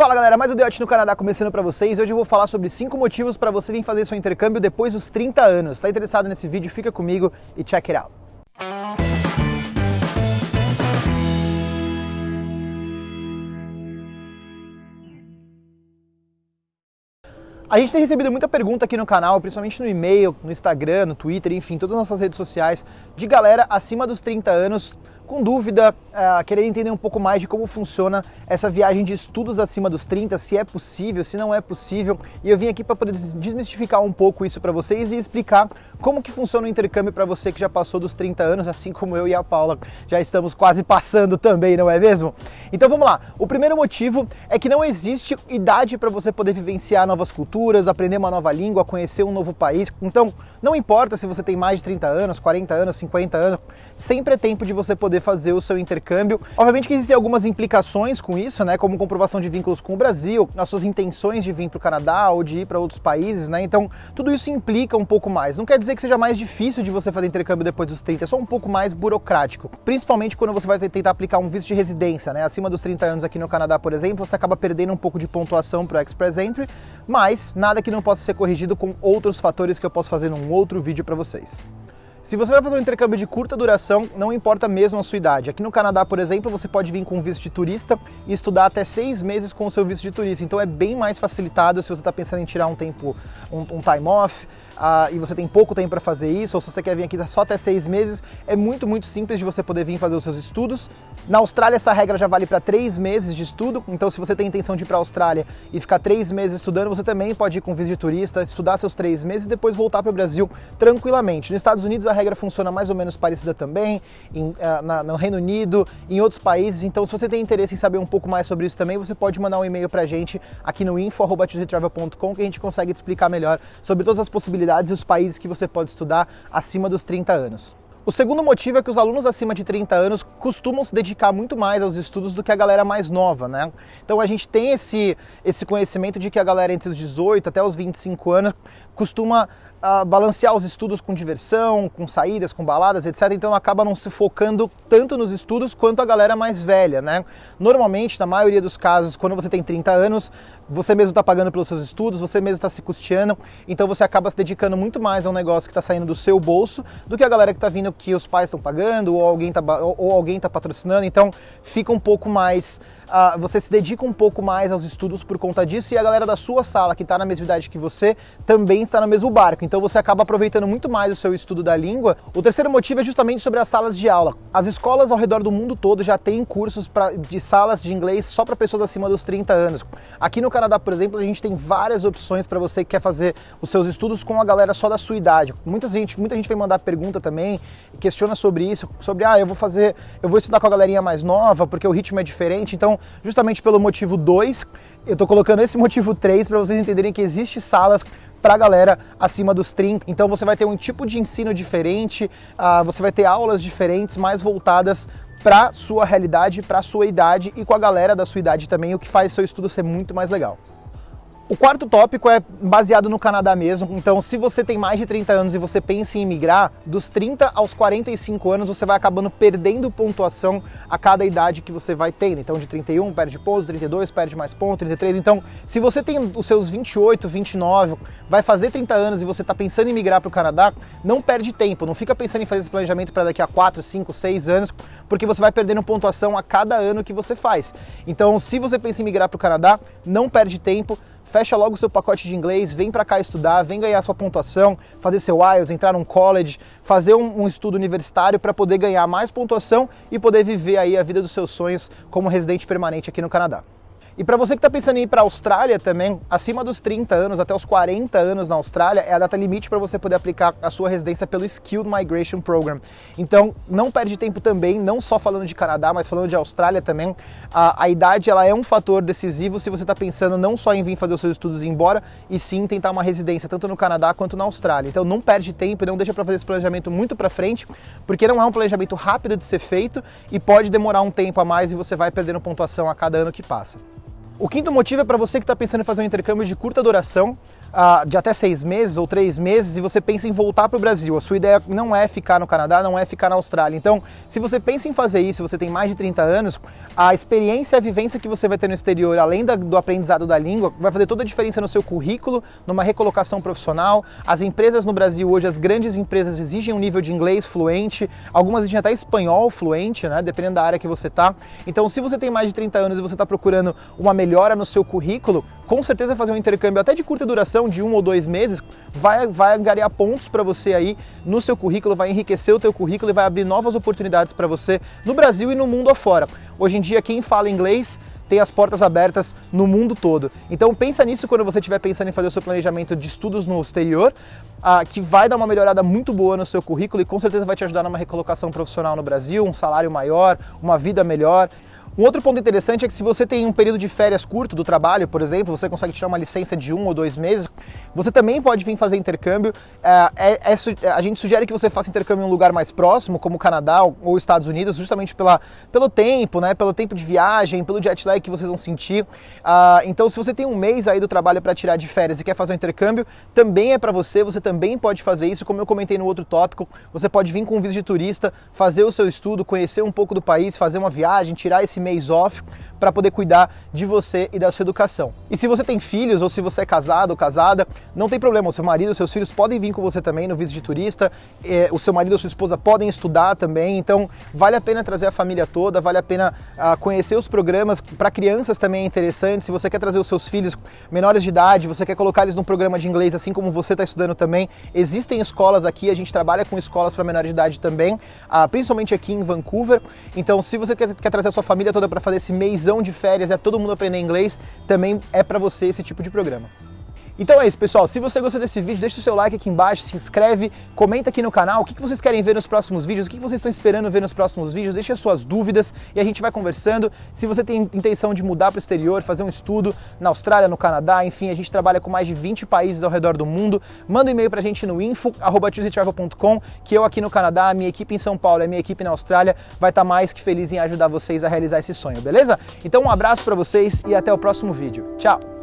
Fala galera, mais um Deote no Canadá começando para vocês. Hoje eu vou falar sobre 5 motivos para você vir fazer seu intercâmbio depois dos 30 anos. Está interessado nesse vídeo? Fica comigo e check it out. A gente tem recebido muita pergunta aqui no canal, principalmente no e-mail, no Instagram, no Twitter, enfim, todas as nossas redes sociais, de galera acima dos 30 anos com dúvida, uh, querer entender um pouco mais de como funciona essa viagem de estudos acima dos 30, se é possível, se não é possível. E eu vim aqui para poder desmistificar um pouco isso para vocês e explicar como que funciona o intercâmbio para você que já passou dos 30 anos, assim como eu e a Paula já estamos quase passando também, não é mesmo? Então vamos lá. O primeiro motivo é que não existe idade para você poder vivenciar novas culturas, aprender uma nova língua, conhecer um novo país. Então, não importa se você tem mais de 30 anos, 40 anos, 50 anos, sempre é tempo de você poder fazer o seu intercâmbio. Obviamente que existem algumas implicações com isso, né, como comprovação de vínculos com o Brasil, as suas intenções de vir para o Canadá ou de ir para outros países, né? Então, tudo isso implica um pouco mais. Não quer dizer que seja mais difícil de você fazer intercâmbio depois dos 30, é só um pouco mais burocrático. Principalmente quando você vai tentar aplicar um visto de residência, né? Acima dos 30 anos aqui no Canadá, por exemplo, você acaba perdendo um pouco de pontuação para o Express Entry, mas nada que não possa ser corrigido com outros fatores que eu posso fazer num outro vídeo para vocês. Se você vai fazer um intercâmbio de curta duração, não importa mesmo a sua idade. Aqui no Canadá, por exemplo, você pode vir com visto de turista e estudar até seis meses com o seu visto de turista. Então é bem mais facilitado se você está pensando em tirar um tempo, um, um time off, e você tem pouco tempo para fazer isso, ou se você quer vir aqui só até seis meses, é muito, muito simples de você poder vir fazer os seus estudos. Na Austrália, essa regra já vale para três meses de estudo, então se você tem intenção de ir para a Austrália e ficar três meses estudando, você também pode ir com visto de turista, estudar seus três meses e depois voltar para o Brasil tranquilamente. Nos Estados Unidos, a regra funciona mais ou menos parecida também, em, uh, na, no Reino Unido, em outros países, então se você tem interesse em saber um pouco mais sobre isso também, você pode mandar um e-mail para a gente aqui no info.travel.com que a gente consegue te explicar melhor sobre todas as possibilidades e os países que você pode estudar acima dos 30 anos. O segundo motivo é que os alunos acima de 30 anos costumam se dedicar muito mais aos estudos do que a galera mais nova, né? Então a gente tem esse, esse conhecimento de que a galera entre os 18 até os 25 anos costuma uh, balancear os estudos com diversão, com saídas, com baladas, etc. Então acaba não se focando tanto nos estudos quanto a galera mais velha, né? Normalmente, na maioria dos casos, quando você tem 30 anos, você mesmo está pagando pelos seus estudos, você mesmo está se custeando, então você acaba se dedicando muito mais a um negócio que está saindo do seu bolso do que a galera que está vindo que os pais estão pagando ou alguém está ou alguém tá patrocinando, então fica um pouco mais uh, você se dedica um pouco mais aos estudos por conta disso e a galera da sua sala, que está na mesma idade que você, também está no mesmo barco. Então você acaba aproveitando muito mais o seu estudo da língua. O terceiro motivo é justamente sobre as salas de aula. As escolas ao redor do mundo todo já têm cursos pra, de salas de inglês só para pessoas acima dos 30 anos. Aqui no Canadá, por exemplo, a gente tem várias opções para você que quer fazer os seus estudos com a galera só da sua idade. Muita gente, muita gente vem mandar pergunta também, questiona sobre isso, sobre ah, eu vou fazer, eu vou estudar com a galerinha mais nova porque o ritmo é diferente. Então, justamente pelo motivo 2. Eu estou colocando esse motivo 3 para vocês entenderem que existe salas para a galera acima dos 30. Então você vai ter um tipo de ensino diferente, uh, você vai ter aulas diferentes, mais voltadas para sua realidade, para sua idade e com a galera da sua idade também, o que faz seu estudo ser muito mais legal. O quarto tópico é baseado no Canadá mesmo, então se você tem mais de 30 anos e você pensa em imigrar, dos 30 aos 45 anos você vai acabando perdendo pontuação a cada idade que você vai tendo. Então de 31 perde pontos, 32 perde mais pontos, 33. Então se você tem os seus 28, 29, vai fazer 30 anos e você está pensando em migrar para o Canadá, não perde tempo, não fica pensando em fazer esse planejamento para daqui a 4, 5, 6 anos, porque você vai perdendo pontuação a cada ano que você faz. Então se você pensa em migrar para o Canadá, não perde tempo, fecha logo o seu pacote de inglês, vem para cá estudar, vem ganhar sua pontuação, fazer seu IELTS, entrar num college, fazer um, um estudo universitário para poder ganhar mais pontuação e poder viver aí a vida dos seus sonhos como residente permanente aqui no Canadá. E para você que está pensando em ir para a Austrália também, acima dos 30 anos, até os 40 anos na Austrália, é a data limite para você poder aplicar a sua residência pelo Skilled Migration Program. Então, não perde tempo também, não só falando de Canadá, mas falando de Austrália também. A, a idade ela é um fator decisivo se você está pensando não só em vir fazer os seus estudos e ir embora, e sim tentar uma residência tanto no Canadá quanto na Austrália. Então, não perde tempo, não deixa para fazer esse planejamento muito para frente, porque não é um planejamento rápido de ser feito e pode demorar um tempo a mais e você vai perdendo pontuação a cada ano que passa. O quinto motivo é para você que está pensando em fazer um intercâmbio de curta duração. Uh, de até seis meses ou três meses e você pensa em voltar para o Brasil. A sua ideia não é ficar no Canadá, não é ficar na Austrália. Então, se você pensa em fazer isso, você tem mais de 30 anos, a experiência e a vivência que você vai ter no exterior, além da, do aprendizado da língua, vai fazer toda a diferença no seu currículo, numa recolocação profissional. As empresas no Brasil hoje, as grandes empresas exigem um nível de inglês fluente, algumas exigem até espanhol fluente, né, dependendo da área que você está. Então, se você tem mais de 30 anos e você está procurando uma melhora no seu currículo, com certeza fazer um intercâmbio até de curta duração, de um ou dois meses, vai, vai angariar pontos para você aí no seu currículo, vai enriquecer o teu currículo e vai abrir novas oportunidades para você no Brasil e no mundo afora. Hoje em dia, quem fala inglês tem as portas abertas no mundo todo. Então pensa nisso quando você estiver pensando em fazer o seu planejamento de estudos no exterior, ah, que vai dar uma melhorada muito boa no seu currículo e com certeza vai te ajudar numa recolocação profissional no Brasil, um salário maior, uma vida melhor. Um outro ponto interessante é que se você tem um período de férias curto do trabalho, por exemplo, você consegue tirar uma licença de um ou dois meses, você também pode vir fazer intercâmbio. É, é, é, a gente sugere que você faça intercâmbio em um lugar mais próximo, como o Canadá ou Estados Unidos, justamente pela, pelo tempo, né, pelo tempo de viagem, pelo jet lag que vocês vão sentir. Uh, então, se você tem um mês aí do trabalho para tirar de férias e quer fazer um intercâmbio, também é para você, você também pode fazer isso. Como eu comentei no outro tópico, você pode vir com um visto de turista, fazer o seu estudo, conhecer um pouco do país, fazer uma viagem, tirar esse mês off para poder cuidar de você e da sua educação. E se você tem filhos ou se você é casado ou casada, não tem problema, o seu marido, os seus filhos podem vir com você também no visto de turista, é, o seu marido ou sua esposa podem estudar também, então vale a pena trazer a família toda, vale a pena uh, conhecer os programas, para crianças também é interessante, se você quer trazer os seus filhos menores de idade, você quer colocar eles num programa de inglês, assim como você está estudando também, existem escolas aqui, a gente trabalha com escolas para menores de idade também, uh, principalmente aqui em Vancouver, então se você quer, quer trazer a sua família toda para fazer esse mês de férias, é todo mundo aprender inglês, também é para você esse tipo de programa. Então é isso, pessoal. Se você gostou desse vídeo, deixa o seu like aqui embaixo, se inscreve, comenta aqui no canal o que vocês querem ver nos próximos vídeos, o que vocês estão esperando ver nos próximos vídeos, deixa as suas dúvidas e a gente vai conversando. Se você tem intenção de mudar para o exterior, fazer um estudo na Austrália, no Canadá, enfim, a gente trabalha com mais de 20 países ao redor do mundo, manda um e-mail para a gente no info.com, que eu aqui no Canadá, a minha equipe em São Paulo e a minha equipe na Austrália vai estar tá mais que feliz em ajudar vocês a realizar esse sonho, beleza? Então um abraço para vocês e até o próximo vídeo. Tchau!